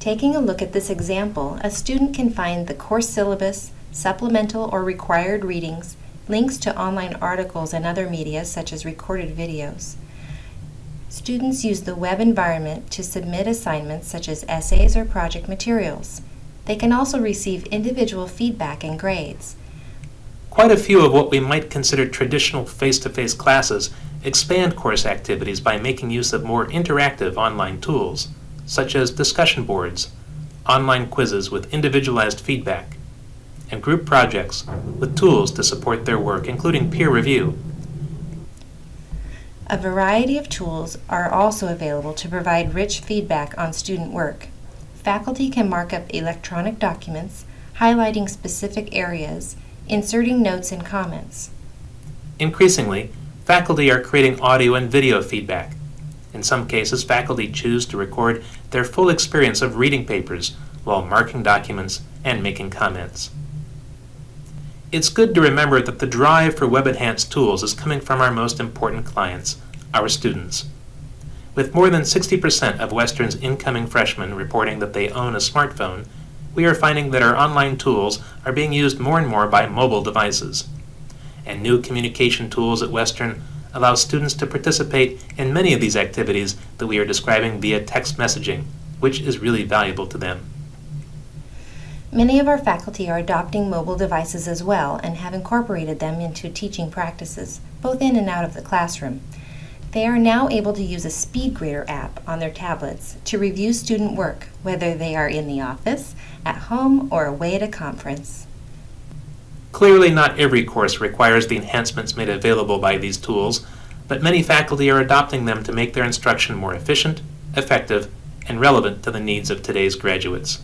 Taking a look at this example, a student can find the course syllabus, supplemental or required readings, links to online articles and other media such as recorded videos. Students use the web environment to submit assignments such as essays or project materials. They can also receive individual feedback and grades. Quite a few of what we might consider traditional face-to-face classes expand course activities by making use of more interactive online tools, such as discussion boards, online quizzes with individualized feedback, and group projects with tools to support their work, including peer review. A variety of tools are also available to provide rich feedback on student work. Faculty can mark up electronic documents, highlighting specific areas, inserting notes and comments. Increasingly, faculty are creating audio and video feedback. In some cases, faculty choose to record their full experience of reading papers while marking documents and making comments. It's good to remember that the drive for web-enhanced tools is coming from our most important clients, our students. With more than 60% of Western's incoming freshmen reporting that they own a smartphone, we are finding that our online tools are being used more and more by mobile devices. And new communication tools at Western allow students to participate in many of these activities that we are describing via text messaging, which is really valuable to them. Many of our faculty are adopting mobile devices as well and have incorporated them into teaching practices, both in and out of the classroom. They are now able to use a SpeedGrader app on their tablets to review student work, whether they are in the office, at home, or away at a conference. Clearly not every course requires the enhancements made available by these tools, but many faculty are adopting them to make their instruction more efficient, effective, and relevant to the needs of today's graduates.